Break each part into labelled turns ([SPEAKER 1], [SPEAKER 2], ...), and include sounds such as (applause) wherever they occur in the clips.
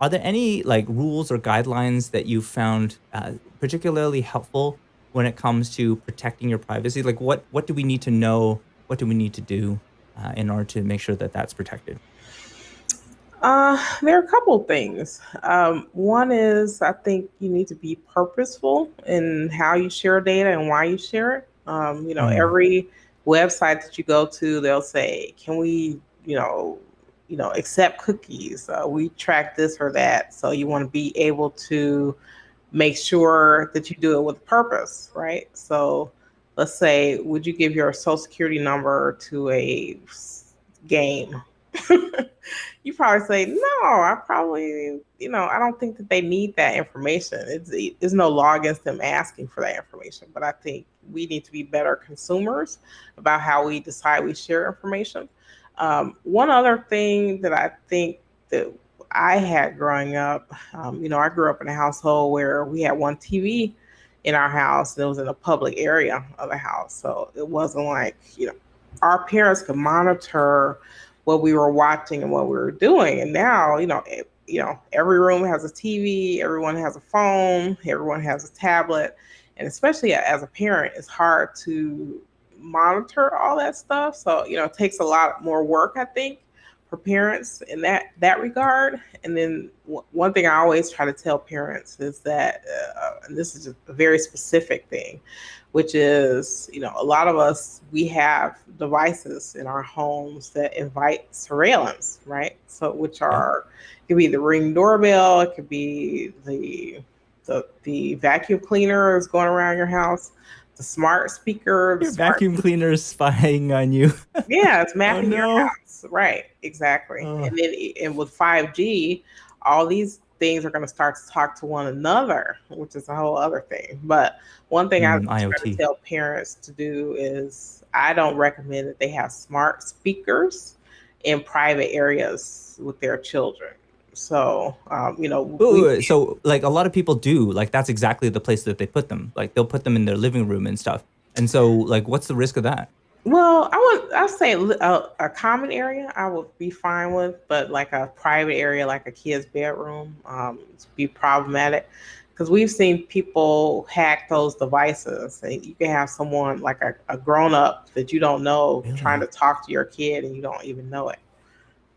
[SPEAKER 1] Are there any, like, rules or guidelines that you found, uh, particularly helpful when it comes to protecting your privacy? Like, what what do we need to know? What do we need to do, uh, in order to make sure that that's protected?
[SPEAKER 2] Uh, there are a couple things. Um, one is I think you need to be purposeful in how you share data and why you share it. Um, you know,
[SPEAKER 1] Mm.
[SPEAKER 2] every website that you go to, they'll say, "Can we, you know you know, accept cookies? Uh, we track this or that." So you wanna be able to make sure that you do it with purpose, right? So, let's say, would you give your Social Security number to a game? (laughs) You probably say, "No, I probably" you know, I don't think that they need that information. It's i there's no law against them asking for that information, but I think we need to be better consumers about how we decide we share information. Um, one other thing that I think that I had growing up, um, you know, I grew up in a household where we had 1 TV in our house, and it was in a public area of the house, so it wasn't like, you know our parents could monitor what we were watching and what we were doing, and now, you know, e you know, every room has a TV, everyone has a phone, everyone has a tablet, and especially as a parent, it's hard to monitor all that stuff, so, you know, it takes a lot more work, I think, for parents in that that regard, and then o one thing I always try to tell parents is that, uh and this is a very specific thing, which is, you know, a lot of us, we have devices in our homes that invite surveillance, right? So which are it could be the Ring doorbell, it could be the the the vacuum cleaner is going around your house, the smart speaker,
[SPEAKER 1] Your
[SPEAKER 2] smart
[SPEAKER 1] vacuum (laughs) cleaner is spying on you. (laughs)
[SPEAKER 2] Yeah, it's
[SPEAKER 1] Oh,
[SPEAKER 2] mapping your house, right, exactly,
[SPEAKER 1] Ugh.
[SPEAKER 2] and then and with 5G, all these things are gonna start to talk to one another, which is a whole other thing, but one thing I
[SPEAKER 1] Mm,
[SPEAKER 2] try to tell parents to do is I don't recommend that they have smart speakers in private areas with their children. So, um, you know, w
[SPEAKER 1] Ooh,
[SPEAKER 2] we
[SPEAKER 1] so, like, a lot of people do, like, that's exactly the place that they put them, like, they'll put them in their living room and stuff, and so, like, what's the risk of that?
[SPEAKER 2] Well, I would I'll say a a common area I would be fine with, but, like, a private area, like a kid's bedroom, um, be problematic, 'cause we've seen people hack those devices, and you can have someone, like a a grown-up that you don't know trying to talk to your kid, and you don't even know it,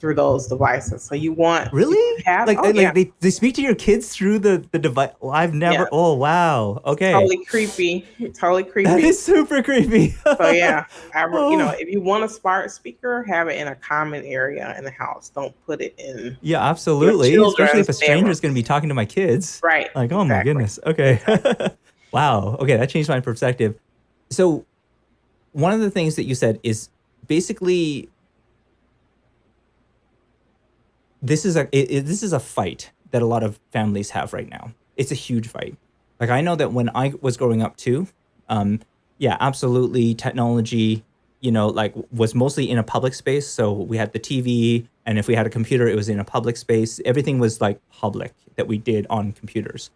[SPEAKER 2] through those devices, so you want
[SPEAKER 1] Really?
[SPEAKER 2] have
[SPEAKER 1] Like
[SPEAKER 2] oh,
[SPEAKER 1] they
[SPEAKER 2] yeah.
[SPEAKER 1] like, they they speak to your kids through the the devi well, I've
[SPEAKER 2] Yeah.
[SPEAKER 1] never oh, wow, okay.
[SPEAKER 2] Totally creepy, totally (laughs) creepy.
[SPEAKER 1] is super creepy.
[SPEAKER 2] So, yeah, (laughs) I r you know,
[SPEAKER 1] Oh.
[SPEAKER 2] if you want a smart speaker, have it in a common area in the house, don't put it in
[SPEAKER 1] Yeah, absolutely, especially if a stranger is
[SPEAKER 2] gonna
[SPEAKER 1] be talking to my kids,
[SPEAKER 2] Right,
[SPEAKER 1] like, oh my goodness, okay. (laughs) Wow, okay, that changed my perspective. So, one of the things that you said is basically this is a i i this is a fight that a lot of families have right now. It's a huge fight. Like, I know that when I was growing up too, um, yeah, absolutely, technology, you know, like, was mostly in a public space, so we had the TV, and if we had a computer, it was in a public space, everything was, like, public that we did on computers.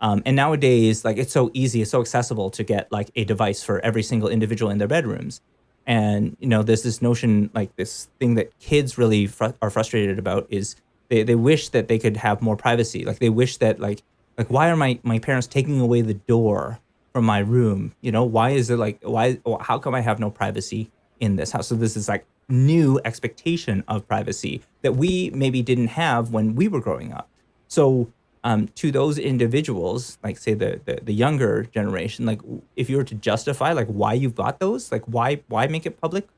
[SPEAKER 1] Um, and nowadays, like, it's so easy, it's so accessible to get, like, a device for every single individual in their bedrooms, and, you know, there's this notion, like, this thing that kids really fru are frustrated about is they they wish that they could have more privacy, like, they wish that, like like, "Why are my my parents taking away the door from my room?" You know? "Why is it, like why how come I have no privacy in this house?" So, this is, like, new expectation of privacy that we maybe didn't have when we were growing up. So, um, to those individuals, like, say, the the the younger generation, like, if you were to justify, like, why you've got those, like, why why make it public?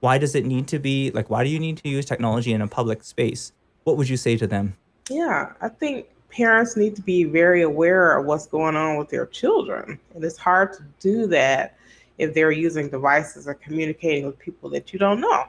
[SPEAKER 1] Why does it need to be like, why do you need to use technology in a public space? What would you say to them?
[SPEAKER 2] Yeah, I think parents need to be very aware of what's going on with their children, and it's hard to do that if they're using devices or communicating with people that you don't know.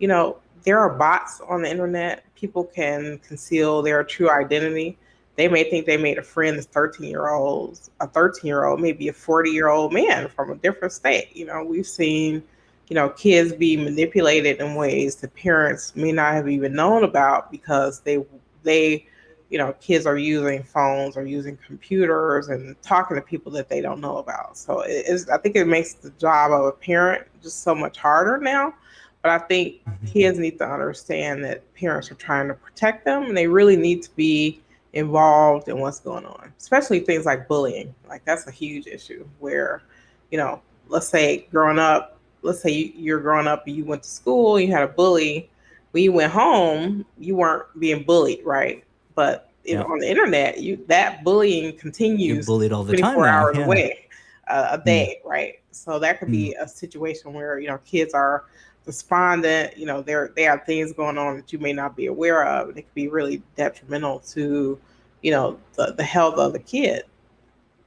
[SPEAKER 2] You know, there are bots on the Internet, people can conceal their true identity. They may think they made a friend that's thirteen-year-olds a thirteen-year-old maybe a forty-year-old man from a different state, you know, we've seen, you know, kids be manipulated in ways that parents may not have even known about because they they you know, kids are using phones or using computers and talking to people that they don't know about, so it is I think it makes the job of a parent just so much harder now, But I think
[SPEAKER 1] Mhm.
[SPEAKER 2] kids need to understand that parents are trying to protect them and they really need to be involved in what's going on, especially things like bullying. Like that's a huge issue where, you know, let's say growing up, let's say you, you're growing up and you went to school, you had a bully. When you went home, you weren't being bullied, right? But you know, on the internet, you that bullying continues.
[SPEAKER 1] You're bullied all the time
[SPEAKER 2] 24
[SPEAKER 1] now.
[SPEAKER 2] hours a
[SPEAKER 1] Yeah.
[SPEAKER 2] way, uh, a
[SPEAKER 1] Mm,
[SPEAKER 2] day, right? So that could
[SPEAKER 1] mm.
[SPEAKER 2] be a situation where you know kids are despondent. You know, there they have things going on that you may not be aware of, and it could be really detrimental to, you know, the, the health of the kid.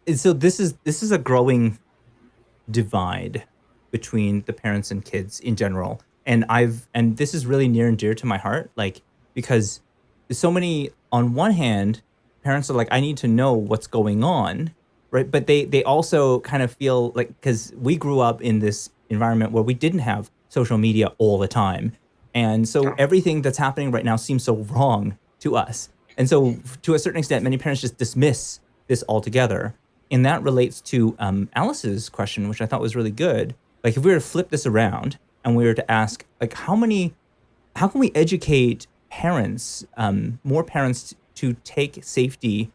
[SPEAKER 1] And so this is this is a growing divide between the parents and kids in general. And I've and this is really near and dear to my heart, like because so many on one hand, parents are like, I need to know what's going on, right? But they they also kind of feel like because we grew up in this environment where we didn't have social media all the time. And so everything that's happening right now seems so wrong to us. And so to a certain extent, many parents just dismiss this altogether. And that relates to um, Alice's question, which I thought was really good. Like if we were to flip this around and we were to ask, like, how many how can we educate parents, um, more parents, to take safety,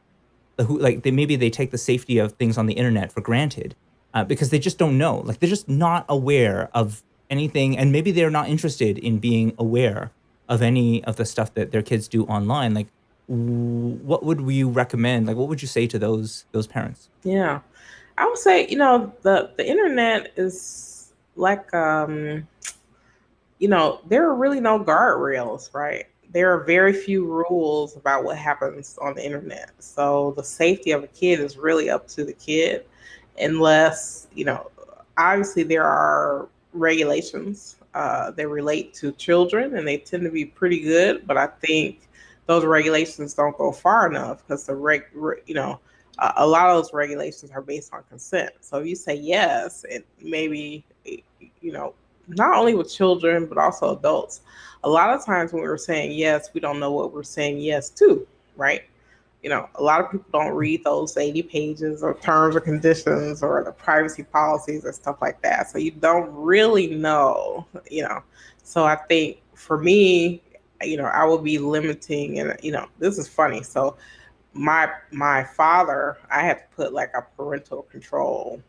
[SPEAKER 1] who like they maybe they take the safety of things on the internet for granted, uh, because they just don't know, like they're just not aware of anything, and maybe they're not interested in being aware of any of the stuff that their kids do online. Like, what would you recommend? Like, what would you say to those those parents?
[SPEAKER 2] Yeah, I would say you know the the internet is like um you know, there are really no guardrails, right? There are very few rules about what happens on the internet. So the safety of a kid is really up to the kid, unless, you know, obviously there are regulations uh, that relate to children and they tend to be pretty good, but I think those regulations don't go far enough because the reg, re- you know, a a lot of those regulations are based on consent. So if you say yes, it maybe, you know, not only with children but also adults a lot of times when we're saying yes we don't know what we're saying yes to right you know a lot of people don't read those 80 pages or terms or conditions or the privacy policies and stuff like that. So you don't really know you know. So i think for me you know i will be limiting and you know this is funny. So my my father i had to put like a parental control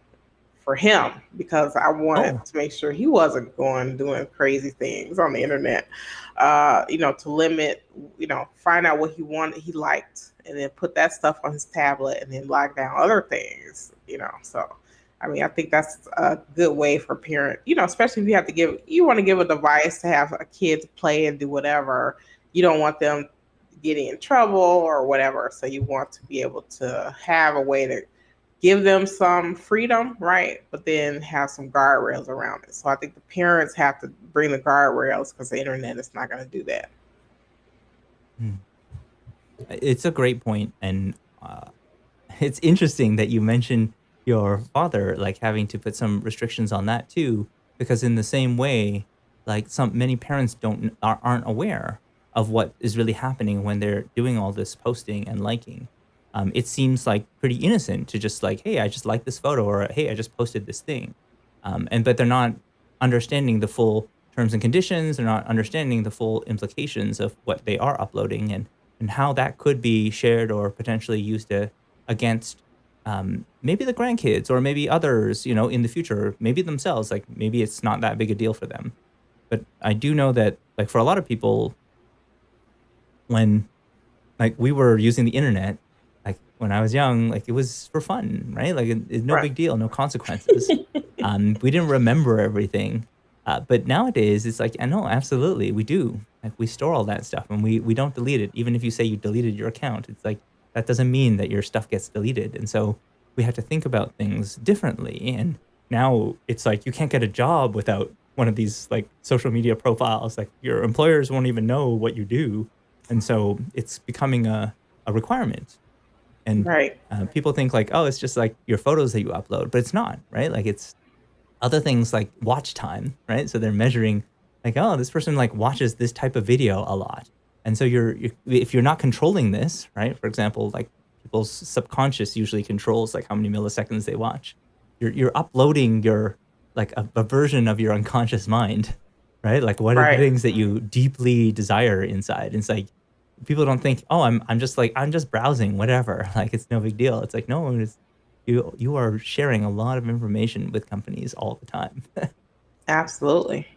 [SPEAKER 2] for him because I
[SPEAKER 1] Oh,
[SPEAKER 2] wanted to make sure he wasn't going doing crazy things on the internet. Uh, you know, to limit, you know, find out what he wanted, he liked, and then put that stuff on his tablet and then lock down other things, you know. So I mean, I think that's a good way for parent, you know, especially if you have to give you want to give a device to have a kid to play and do whatever. You don't want them getting in trouble or whatever. So you want to be able to have a way to give them some freedom, right? But then have some guardrails around it. So I think the parents have to bring the guardrails because the internet is not going to do that.
[SPEAKER 1] hmm. it's a great point, and uh, it's interesting that you mentioned your father like having to put some restrictions on that too because in the same way like some many parents don't are, aren't aware of what is really happening when they're doing all this posting and liking um, it seems like pretty innocent to just like hey i just like this photo or hey i just posted this thing um, and but they're not understanding the full terms and conditions they're not understanding the full implications of what they are uploading and and how that could be shared or potentially used against um, maybe the grandkids or maybe others, you know, in the future, maybe themselves. Like maybe it's not that big a deal for them. But I do know that, like for a lot of people, when like we were using the internet, when I was young, like it was for fun, right? Like it, it's no
[SPEAKER 2] Right.
[SPEAKER 1] big deal, no consequences. (laughs) Um, we didn't remember everything. Uh, but nowadays, it's like, I know, absolutely, we do. Like we store all that stuff and we we don't delete it. Even if you say you deleted your account, it's like that doesn't mean that your stuff gets deleted. And so we have to think about things differently. And now it's like you can't get a job without one of these like social media profiles. Like your employers won't even know what you do. And so it's becoming a, a requirement. And
[SPEAKER 2] Right.
[SPEAKER 1] uh, people think like, oh, it's just like your photos that you upload, but it's not, right? Like it's other things like watch time, right? So they're measuring like, oh, this person like watches this type of video a lot. And so you're, you're if you're not controlling this, right? For example, like people's subconscious usually controls like how many milliseconds they watch. You're you're uploading your like a, a version of your unconscious mind right? Like, what are the things that you deeply desire inside? It's like people don't think, oh, I'm I'm just like I'm just browsing, whatever. (laughs) Like it's no big deal. It's like no, it's you you are sharing a lot of information with companies all the time. (laughs)
[SPEAKER 2] Absolutely.